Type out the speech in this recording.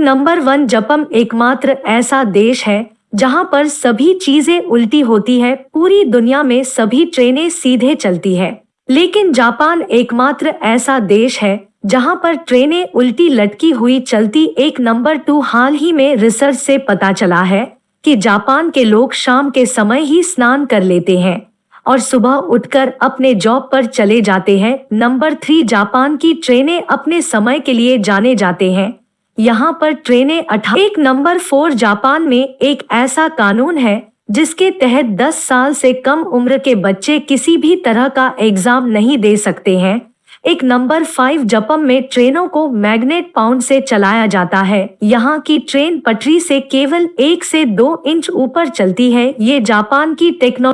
Number one जपम एकमात्र ऐसा देश है, जहाँ पर सभी चीज़ें उल्टी होती है, पूरी दुनिया में सभी ट्रेनें सीधे चलती है। लेकिन जापान एकमात्र ऐसा देश है, जहाँ पर ट्रेनें उल्टी लटकी हुई चलती एक नंबर टू हाल ही में रिसर्च से पता चला है कि जापान के लोग शाम के समय ही स्नान कर लेते हैं और सुबह उठकर अपने जॉब पर चले जाते हैं। नंबर थ्री जापान की ट्रेनें अपने समय के लिए जाने जाते हैं। यहाँ पर ट्रेनें अठा एक नंबर फोर जापान में एक ऐसा कानून है, जिसके तहत 10 साल से कम उम्र के बच्चे किसी भी तरह का एग्ज़ाम नहीं दे सकते हैं। एक नंबर फाइव जपम में ट्रेनों को मैग्नेट पाउंड से चलाया जाता है। यहाँ की ट्रेन पटरी से केवल एक से दो इंच ऊपर चलती है। ये जापान की टेक्नोलॉजी